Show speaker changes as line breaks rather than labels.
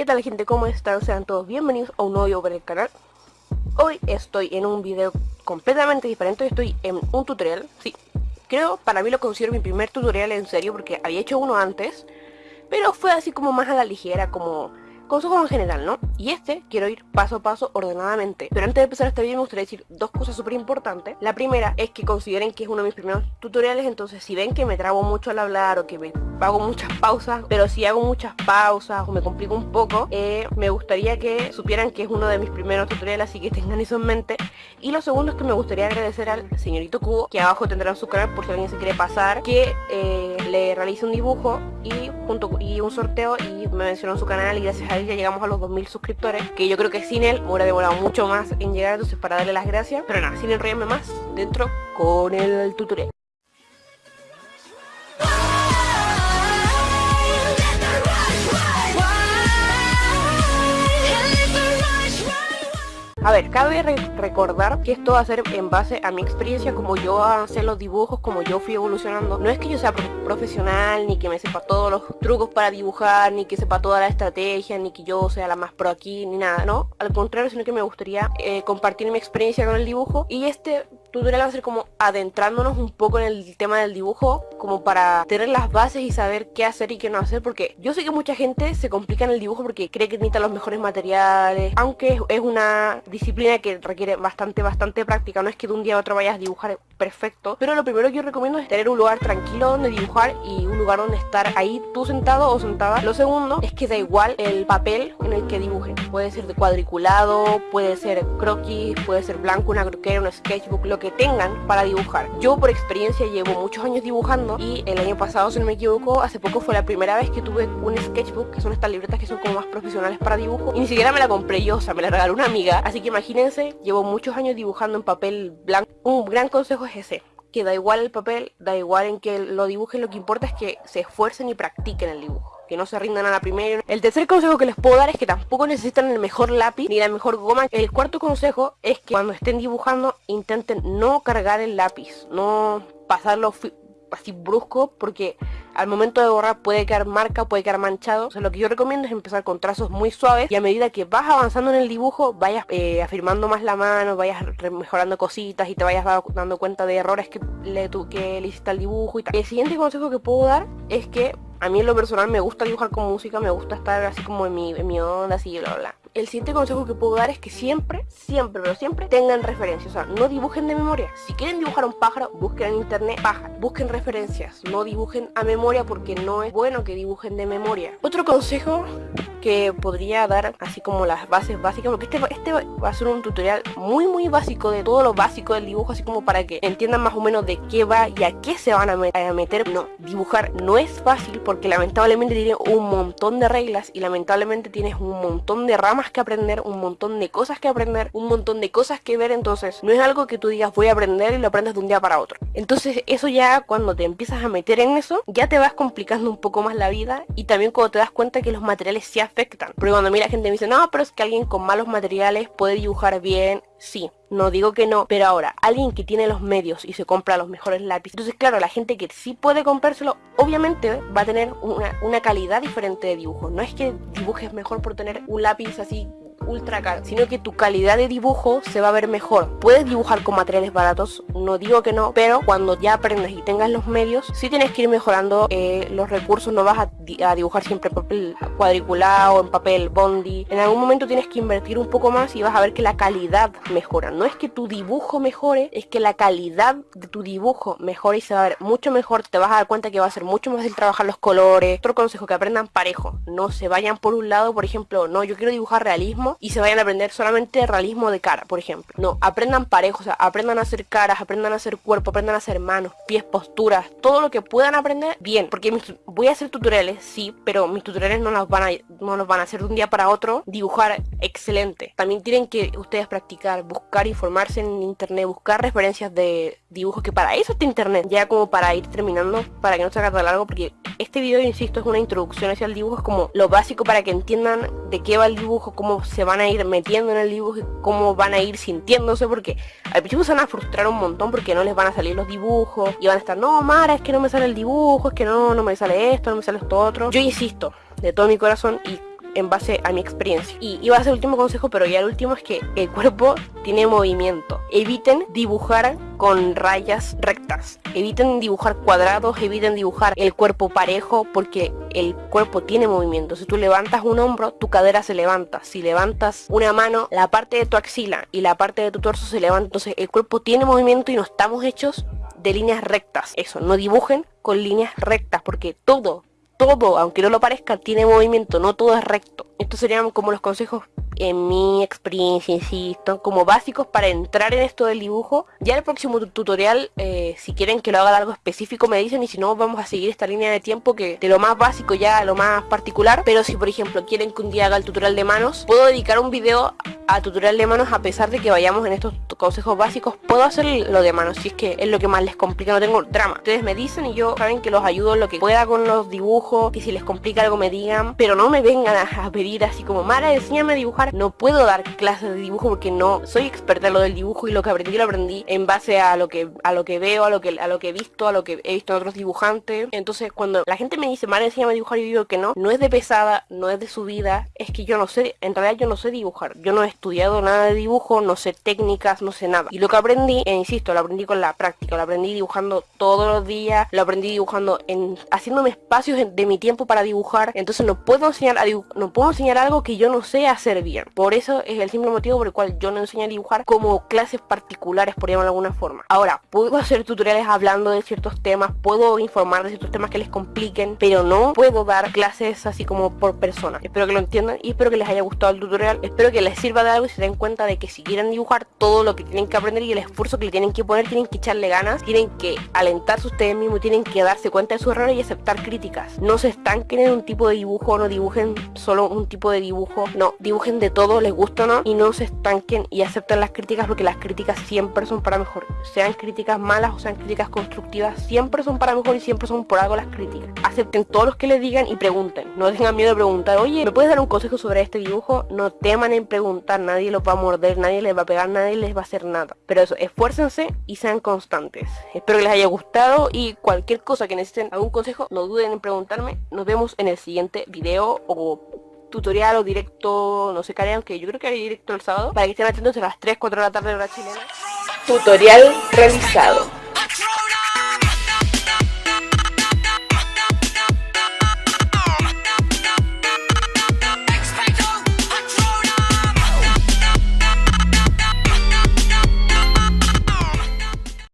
¿Qué tal gente? ¿Cómo están? Sean todos bienvenidos a un nuevo video para el canal Hoy estoy en un video completamente diferente, estoy en un tutorial Sí, creo, para mí lo considero mi primer tutorial en serio porque había hecho uno antes Pero fue así como más a la ligera, como consejos en general, ¿no? Y este quiero ir paso a paso ordenadamente. Pero antes de empezar este video me gustaría decir dos cosas súper importantes. La primera es que consideren que es uno de mis primeros tutoriales, entonces si ven que me trabo mucho al hablar o que me hago muchas pausas, pero si hago muchas pausas o me complico un poco, eh, me gustaría que supieran que es uno de mis primeros tutoriales, así que tengan eso en mente. Y lo segundo es que me gustaría agradecer al señorito Cubo, que abajo tendrán su canal por si alguien se quiere pasar, que eh, le realice un dibujo y, junto, y un sorteo y me mencionó su canal y gracias a ya llegamos a los 2000 suscriptores Que yo creo que sin él hubiera demorado mucho más en llegar Entonces para darle las gracias. Pero nada, sin enrollarme más Dentro con el tutorial cabe recordar que esto va a ser en base a mi experiencia, como yo avancé los dibujos, como yo fui evolucionando. No es que yo sea profesional, ni que me sepa todos los trucos para dibujar, ni que sepa toda la estrategia, ni que yo sea la más pro aquí, ni nada, ¿no? Al contrario, sino que me gustaría eh, compartir mi experiencia con el dibujo. Y este tutorial va a ser como adentrándonos un poco en el tema del dibujo como para tener las bases y saber qué hacer y qué no hacer porque yo sé que mucha gente se complica en el dibujo porque cree que necesita los mejores materiales aunque es una disciplina que requiere bastante bastante práctica. No es que de un día a otro vayas a dibujar perfecto pero lo primero que yo recomiendo es tener un lugar tranquilo donde dibujar y un lugar donde estar ahí tú sentado o sentada. Lo segundo es que da igual el papel en el que dibujen puede ser de cuadriculado puede ser croquis puede ser blanco una croquera un sketchbook lo que tengan para dibujar. Yo por experiencia llevo muchos años dibujando y el año pasado, si no me equivoco, hace poco fue la primera vez que tuve un sketchbook, que son estas libretas que son como más profesionales para dibujo. Y ni siquiera me la compré yo, o sea, me la regaló una amiga. Así que imagínense, llevo muchos años dibujando en papel blanco. Un gran consejo es ese que da igual el papel, da igual en que lo dibujen, lo que importa es que se esfuercen y practiquen el dibujo que no se rindan a la primera. El tercer consejo que les puedo dar es que tampoco necesitan el mejor lápiz ni la mejor goma. El cuarto consejo es que cuando estén dibujando intenten no cargar el lápiz, no pasarlo así brusco porque al momento de borrar puede quedar marca, puede quedar manchado. O sea, lo que yo recomiendo es empezar con trazos muy suaves y a medida que vas avanzando en el dibujo vayas eh, afirmando más la mano, vayas mejorando cositas y te vayas dando cuenta de errores que le, que le hiciste al dibujo y tal. El siguiente consejo que puedo dar es que a mí en lo personal me gusta dibujar con música, me gusta estar así como en mi, en mi onda, así, bla, bla. El siguiente consejo que puedo dar es que siempre, siempre, pero siempre tengan referencias. O sea, no dibujen de memoria. Si quieren dibujar un pájaro, busquen en internet pájaro. Busquen referencias. No dibujen a memoria porque no es bueno que dibujen de memoria. Otro consejo que podría dar así como las bases básicas porque este, este va a ser un tutorial muy muy básico de todo lo básico del dibujo así como para que entiendan más o menos de qué va y a qué se van a, meter no, dibujar no es fácil porque lamentablemente tiene un montón de reglas y lamentablemente tienes un montón de ramas que aprender un montón de cosas que aprender un montón de cosas que ver entonces no es algo que tú digas voy a aprender y lo aprendes de un día para otro entonces eso ya cuando te empiezas a meter en eso ya te vas complicando un poco más la vida y también cuando te das cuenta que los materiales se afectan. Porque cuando mira gente me dice, no, pero es que alguien con malos materiales puede dibujar bien. Sí, no digo que no, pero ahora, alguien que tiene los medios y se compra los mejores lápices, entonces claro, la gente que sí puede comprárselo, obviamente va a tener una, calidad diferente de dibujo. No es que dibujes mejor por tener un lápiz así ultra caro, sino que tu calidad de dibujo se va a ver mejor. Puedes dibujar con materiales baratos, no digo que no, pero cuando ya aprendas y tengas los medios, sí tienes que ir mejorando eh, los recursos, no vas a, dibujar siempre papel cuadriculado, en papel bondi. En algún momento tienes que invertir un poco más y vas a ver que la calidad mejora. No es que tu dibujo mejore, es que la calidad de tu dibujo mejore y se va a ver mucho mejor. Te vas a dar cuenta que va a ser mucho más fácil trabajar los colores. Otro consejo, que aprendan parejo. No se vayan por un lado, por ejemplo, no, yo quiero dibujar realismo y se vayan a aprender solamente realismo de cara, por ejemplo. No, aprendan parejos, o sea, aprendan a hacer caras, aprendan a hacer cuerpo, aprendan a hacer manos, pies, posturas, todo lo que puedan aprender, bien. Porque voy a hacer tutoriales, sí, pero mis tutoriales no los van a, no los van a hacer de un día para otro. Dibujar excelente. También tienen que ustedes practicar, buscar, informarse en internet, buscar referencias de dibujos, que para eso está internet. Ya como para ir terminando, para que no se haga tan largo, porque este video, insisto, es una introducción hacia el dibujo, es como lo básico para que entiendan de qué va el dibujo, cómo se van a ir metiendo en el dibujo y cómo van a ir sintiéndose porque al principio se van a frustrar un montón porque no les van a salir los dibujos y van a estar, no Mara, es que no me sale el dibujo, es que no, no me sale esto, no me sale esto otro. Yo insisto, de todo mi corazón y en base a mi experiencia. Y iba a ser el último consejo, pero ya el último es que el cuerpo tiene movimiento. Eviten dibujar con rayas rectas. Eviten dibujar cuadrados, eviten dibujar el cuerpo parejo porque el cuerpo tiene movimiento. Si tú levantas un hombro, tu cadera se levanta. Si levantas una mano, la parte de tu axila y la parte de tu torso se levanta. Entonces el cuerpo tiene movimiento y no estamos hechos de líneas rectas. Eso, no dibujen con líneas rectas porque todo, todo, aunque no lo parezca, tiene movimiento, no todo es recto. Estos serían como los consejos en mi experiencia, insisto, como básicos para entrar en esto del dibujo. Ya el próximo tutorial, eh, si quieren que lo haga algo específico me dicen y si no vamos a seguir esta línea de tiempo que de lo más básico ya a lo más particular. Pero si por ejemplo quieren que un día haga el tutorial de manos, puedo dedicar un video a tutorial de manos a pesar de que vayamos en estos consejos básicos puedo hacer lo de manos si es que es lo que más les complica no tengo drama ustedes me dicen y yo saben que los ayudo en lo que pueda con los dibujos que si les complica algo me digan pero no me vengan a, pedir así como Mara enséñame a dibujar no puedo dar clases de dibujo porque no soy experta en lo del dibujo y lo que aprendí lo aprendí en base a lo que a lo que veo a lo que a lo que he visto a lo que he visto en otros dibujantes. Entonces cuando la gente me dice Mara enséñame a dibujar y digo que no no es de pesada no es de subida es que yo no sé en realidad yo no sé dibujar. Yo no he estudiado nada de dibujo, no sé técnicas, no sé nada. Y lo que aprendí, e insisto, lo aprendí con la práctica, lo aprendí dibujando todos los días, lo aprendí dibujando en haciéndome espacios de mi tiempo para dibujar. Entonces no puedo enseñar a no puedo enseñar algo que yo no sé hacer bien. Por eso es el simple motivo por el cual yo no enseño a dibujar como clases particulares, por llamarlo de alguna forma. Ahora, puedo hacer tutoriales hablando de ciertos temas, puedo informar de ciertos temas que les compliquen, pero no puedo dar clases así como por persona. Espero que lo entiendan y espero que les haya gustado el tutorial. Espero que les sirva de algo y se den cuenta de que si quieren dibujar todo lo que tienen que aprender y el esfuerzo que le tienen que poner, tienen que echarle ganas, tienen que alentarse ustedes mismos, tienen que darse cuenta de sus errores y aceptar críticas. No se estanquen en un tipo de dibujo, no dibujen solo un tipo de dibujo, no, dibujen de todo, les gusta o no, y no se estanquen y acepten las críticas porque las críticas siempre son para mejor. Sean críticas malas o sean críticas constructivas, siempre son para mejor y siempre son por algo las críticas. Acepten todos los que les digan y pregunten. No tengan miedo de preguntar, oye, ¿me puedes dar un consejo sobre este dibujo? No teman en preguntar, nadie lo va a morder, nadie les va a pegar, nadie les va a hacer nada. Pero eso, esfuércense y sean constantes. Espero que les haya gustado y cualquier cosa que necesiten algún consejo, no duden en Nos vemos en el siguiente video o tutorial o directo, no sé qué aunque yo creo que hay directo el sábado, para que estén atentos a las 3, 4 de la tarde hora chilena. Tutorial realizado.